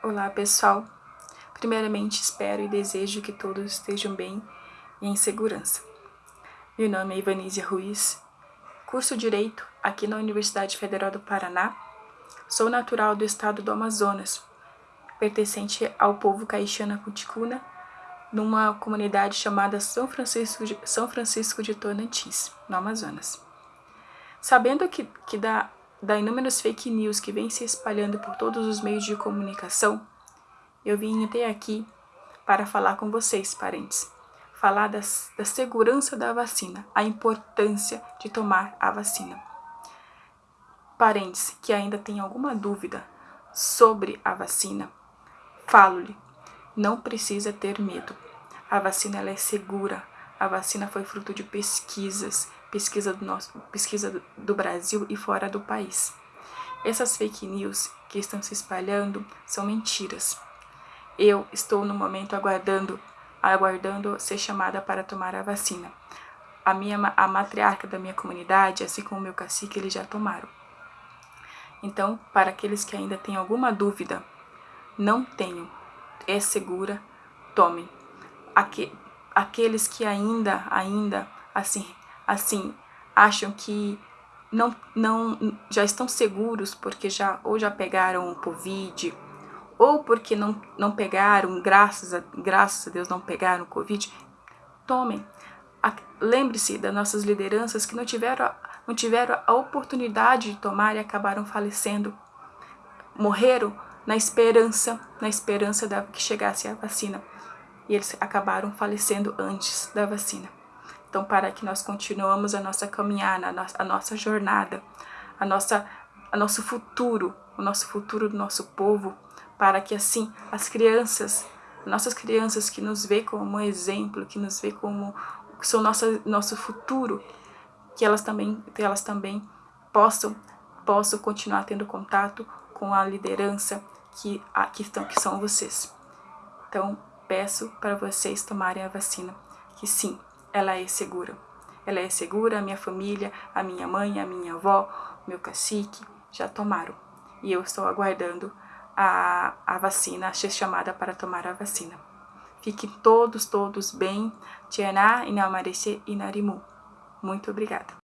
Olá pessoal, primeiramente espero e desejo que todos estejam bem e em segurança. Meu nome é Ivanísia Ruiz, curso Direito aqui na Universidade Federal do Paraná. Sou natural do estado do Amazonas, pertencente ao povo caixana cuticuna, numa comunidade chamada São Francisco de, São Francisco de Tonantins, no Amazonas. Sabendo que, que da da inúmeras fake news que vem se espalhando por todos os meios de comunicação, eu vim até aqui para falar com vocês, parentes. Falar das, da segurança da vacina, a importância de tomar a vacina. Parentes que ainda têm alguma dúvida sobre a vacina, falo-lhe, não precisa ter medo. A vacina é segura, a vacina foi fruto de pesquisas, pesquisa do, nosso, pesquisa do Brasil e fora do país. Essas fake news que estão se espalhando são mentiras. Eu estou no momento aguardando, aguardando ser chamada para tomar a vacina. A minha a matriarca da minha comunidade, assim como o meu cacique, eles já tomaram. Então, para aqueles que ainda têm alguma dúvida, não tenham, é segura, tomem. Aqueles que ainda, ainda, assim, assim, acham que não, não, já estão seguros porque já ou já pegaram o Covid, ou porque não, não pegaram, graças a, graças a Deus não pegaram o Covid, tomem. Lembre-se das nossas lideranças que não tiveram, não tiveram a oportunidade de tomar e acabaram falecendo. Morreram na esperança, na esperança da, que chegasse a vacina. E eles acabaram falecendo antes da vacina. Então, para que nós continuamos a nossa caminhada, a nossa, a nossa jornada, a nossa, a nosso futuro, o nosso futuro do nosso povo, para que assim as crianças, nossas crianças que nos vê como um exemplo, que nos vê como que são nosso, nosso futuro, que elas também, que elas também possam, possam continuar tendo contato com a liderança que, a, que, estão, que são vocês. Então, peço para vocês tomarem a vacina, que sim, ela é segura. Ela é segura, a minha família, a minha mãe, a minha avó, meu cacique já tomaram. E eu estou aguardando a, a vacina, a ser chamada para tomar a vacina. Fiquem todos, todos bem. Tianá, Inamarece e Narimu. Muito obrigada.